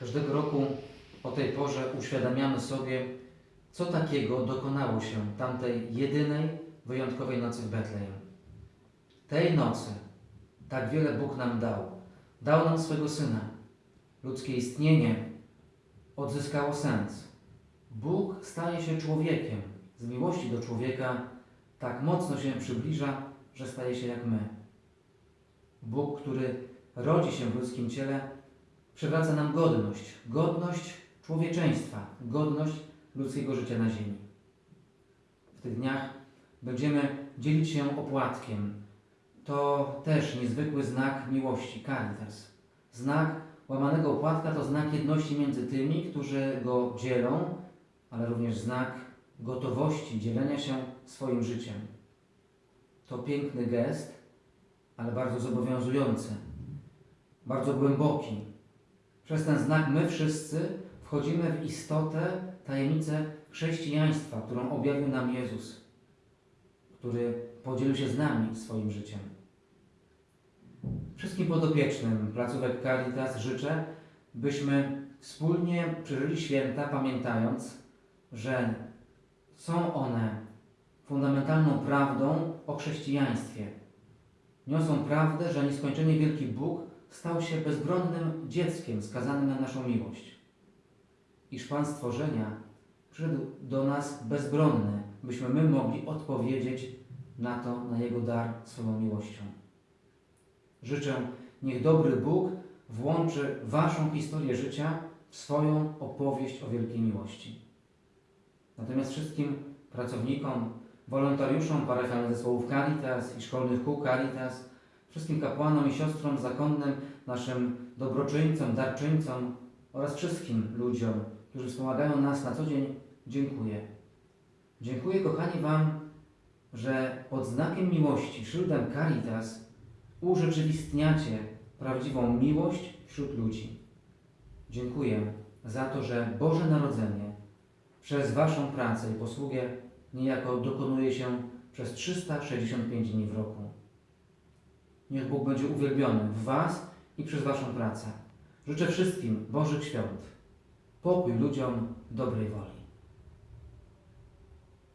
Każdego roku o tej porze uświadamiamy sobie, co takiego dokonało się tamtej jedynej, wyjątkowej nocy w Betlejem. Tej nocy tak wiele Bóg nam dał. Dał nam swego Syna. Ludzkie istnienie odzyskało sens. Bóg staje się człowiekiem. Z miłości do człowieka tak mocno się przybliża, że staje się jak my. Bóg, który rodzi się w ludzkim ciele, przywraca nam godność, godność człowieczeństwa, godność ludzkiego życia na ziemi. W tych dniach będziemy dzielić się opłatkiem. To też niezwykły znak miłości, caritas. Znak łamanego opłatka to znak jedności między tymi, którzy go dzielą, ale również znak gotowości dzielenia się swoim życiem. To piękny gest, ale bardzo zobowiązujący, bardzo głęboki. Przez ten znak my wszyscy wchodzimy w istotę, tajemnicę chrześcijaństwa, którą objawił nam Jezus, który podzielił się z nami swoim życiem. Wszystkim podopiecznym placówek Caritas życzę, byśmy wspólnie przeżyli święta, pamiętając, że są one fundamentalną prawdą o chrześcijaństwie. Niosą prawdę, że nieskończenie wielki Bóg stał się bezbronnym dzieckiem skazanym na naszą miłość. Iż Pan stworzenia przyszedł do nas bezbronny, byśmy my mogli odpowiedzieć na to, na Jego dar swoją miłością. Życzę, niech dobry Bóg włączy Waszą historię życia w swoją opowieść o wielkiej miłości. Natomiast wszystkim pracownikom, wolontariuszom parafialnych zespołów Caritas i szkolnych kół Caritas, wszystkim kapłanom i siostrom zakonnym, naszym dobroczyńcom, darczyńcom oraz wszystkim ludziom, którzy wspomagają nas na co dzień, dziękuję. Dziękuję, kochani, Wam, że pod znakiem miłości, szyldem Caritas, urzeczywistniacie prawdziwą miłość wśród ludzi. Dziękuję za to, że Boże Narodzenie przez Waszą pracę i posługę niejako dokonuje się przez 365 dni w roku. Niech Bóg będzie uwielbiony w Was i przez Waszą pracę. Życzę wszystkim Bożych świąt, pokój ludziom, dobrej woli.